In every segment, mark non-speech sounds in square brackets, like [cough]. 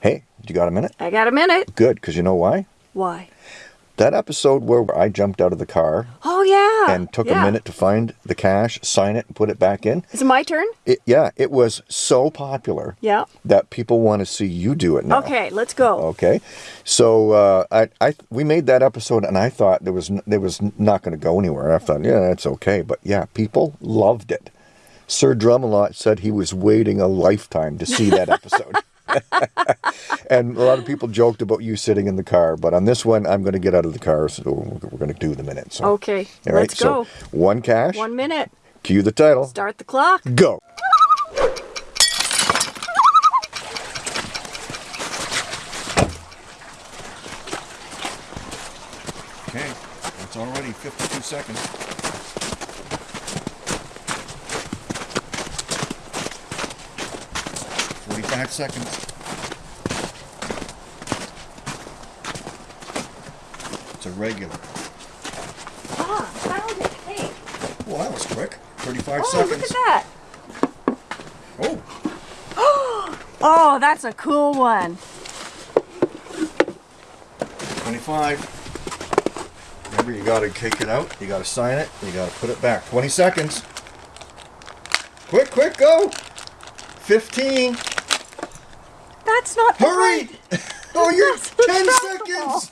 Hey, you got a minute? I got a minute. Good, because you know why? Why? That episode where I jumped out of the car Oh, yeah. and took yeah. a minute to find the cache, sign it, and put it back in. Is it my turn? It, yeah, it was so popular Yeah. that people want to see you do it now. Okay, let's go. Okay, so uh, I, I, we made that episode, and I thought there was, there was not going to go anywhere. I thought, yeah, that's okay, but yeah, people loved it. Sir Drumalot said he was waiting a lifetime to see that episode. [laughs] [laughs] and a lot of people joked about you sitting in the car, but on this one, I'm going to get out of the car, so we're, we're going to do the minute. So, Okay, all right, let's go. So one cache. One minute. Cue the title. Start the clock. Go. Okay, it's already 52 seconds. Forty-five seconds. It's a regular. Ah, found it. Hey. Well, that was quick. Thirty-five Oh, seconds. Oh, look at that. Oh, [gasps] Oh, that's a cool one. 25. Remember, you gotta kick it out, you gotta sign it, you gotta put it back. 20 seconds. Quick, quick, go! 15. That's not. Hurry! [laughs] Oh, you're That's 10 seconds!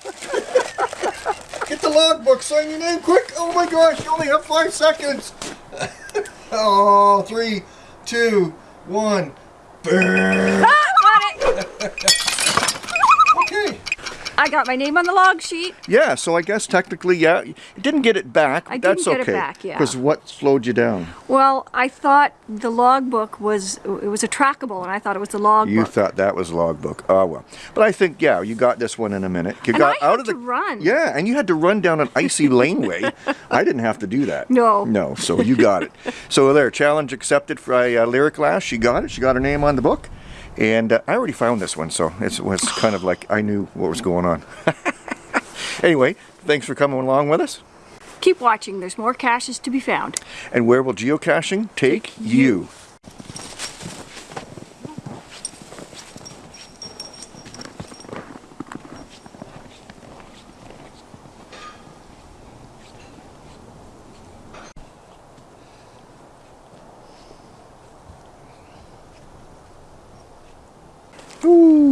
[laughs] Get the logbook, sign your name quick! Oh my gosh, you only have 5 seconds! [laughs] oh, three, two, one. Burn! Ah, got it. Okay. I got my name on the log sheet. Yeah, so I guess technically, yeah, you didn't get it back. I That's didn't get it back, yeah. Because what slowed you down? Well, I thought the logbook was it was a trackable, and I thought it was the logbook. You thought that was logbook. Oh well. But I think yeah, you got this one in a minute. You And got I out of the to run. Yeah, and you had to run down an icy [laughs] laneway. I didn't have to do that. No. No, so you got it. so there, challenge accepted for uh, Lyric Lass. She got it. She got her name on the book. And uh, I already found this one, so it was kind of like I knew what was going on. [laughs] anyway, thanks for coming along with us. Keep watching. There's more caches to be found. And where will geocaching take you? Ooh.